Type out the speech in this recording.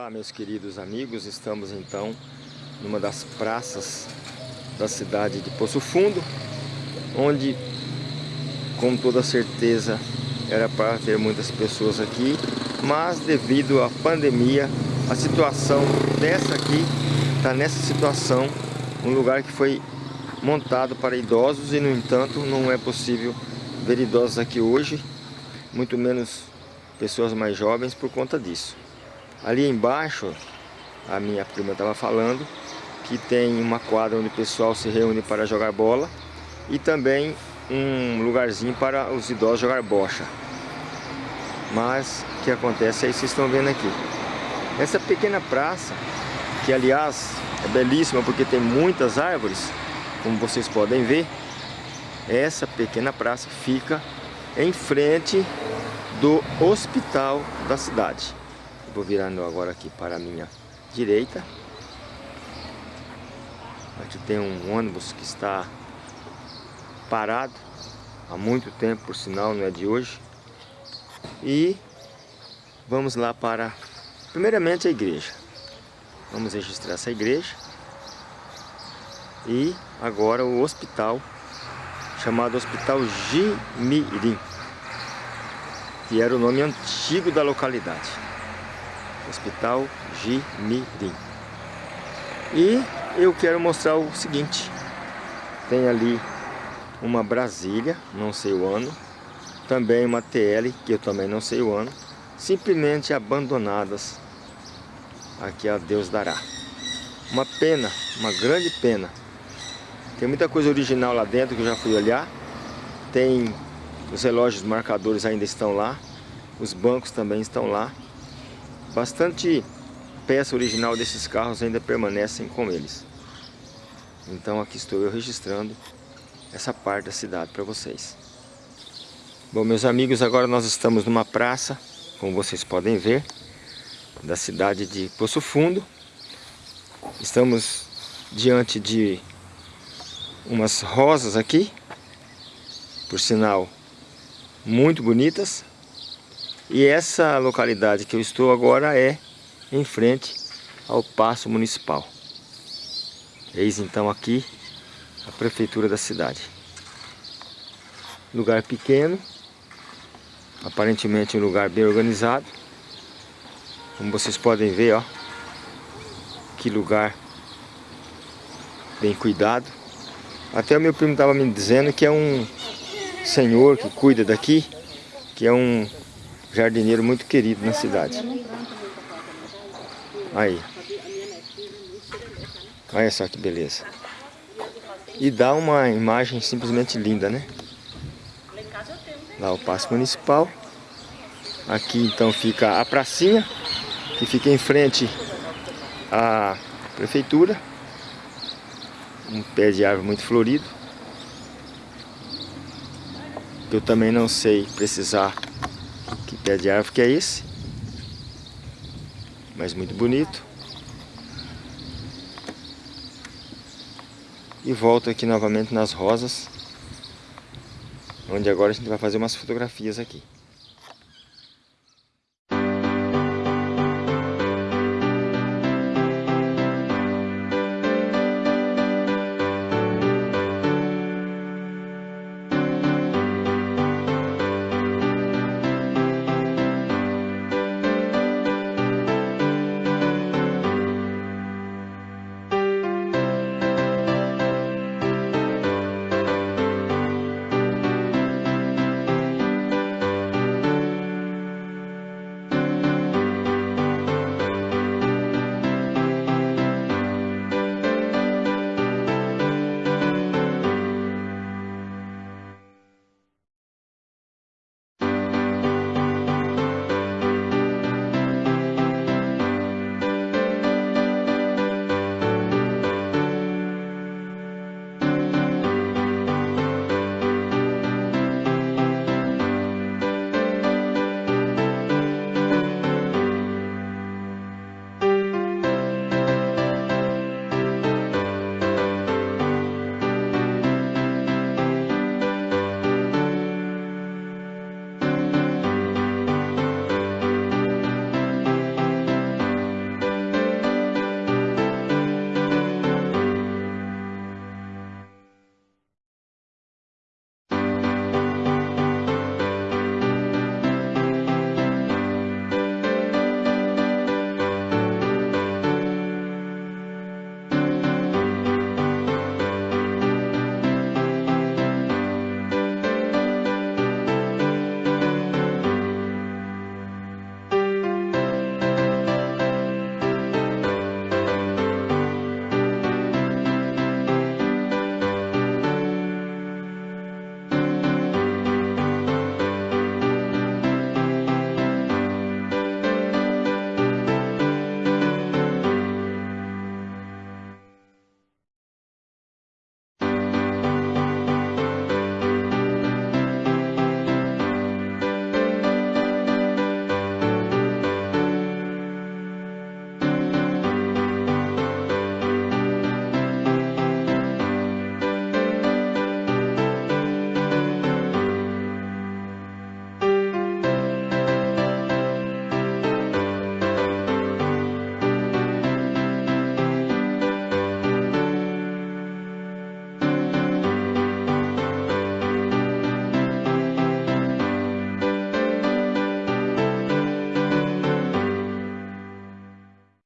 Olá meus queridos amigos, estamos então numa das praças da cidade de Poço Fundo onde com toda certeza era para ter muitas pessoas aqui mas devido à pandemia a situação dessa aqui está nessa situação um lugar que foi montado para idosos e no entanto não é possível ver idosos aqui hoje muito menos pessoas mais jovens por conta disso Ali embaixo, a minha prima estava falando que tem uma quadra onde o pessoal se reúne para jogar bola e também um lugarzinho para os idosos jogar bocha. Mas o que acontece aí vocês estão vendo aqui. Essa pequena praça, que aliás é belíssima porque tem muitas árvores, como vocês podem ver, essa pequena praça fica em frente do hospital da cidade. Vou virando agora aqui para a minha direita. Aqui tem um ônibus que está parado há muito tempo, por sinal, não é de hoje. E vamos lá para, primeiramente, a igreja. Vamos registrar essa igreja. E agora o hospital, chamado Hospital Jimirim, que era o nome antigo da localidade. Hospital Jimirim. E eu quero mostrar o seguinte. Tem ali uma Brasília, não sei o ano. Também uma TL, que eu também não sei o ano. Simplesmente abandonadas. Aqui a Deus dará. Uma pena, uma grande pena. Tem muita coisa original lá dentro que eu já fui olhar. Tem os relógios marcadores ainda estão lá. Os bancos também estão lá. Bastante peça original desses carros ainda permanecem com eles. Então aqui estou eu registrando essa parte da cidade para vocês. Bom, meus amigos, agora nós estamos numa praça, como vocês podem ver, da cidade de Poço Fundo. Estamos diante de umas rosas aqui, por sinal, muito bonitas. E essa localidade que eu estou agora é em frente ao Paço Municipal. Eis então aqui a prefeitura da cidade. Lugar pequeno, aparentemente um lugar bem organizado. Como vocês podem ver, ó, que lugar bem cuidado. Até o meu primo estava me dizendo que é um senhor que cuida daqui, que é um jardineiro muito querido na cidade. Aí. Olha só que beleza. E dá uma imagem simplesmente linda, né? Lá o Paço Municipal. Aqui então fica a pracinha, que fica em frente à prefeitura. Um pé de árvore muito florido. Eu também não sei precisar pé de árvore que é esse. Mas muito bonito. E volto aqui novamente nas rosas. Onde agora a gente vai fazer umas fotografias aqui.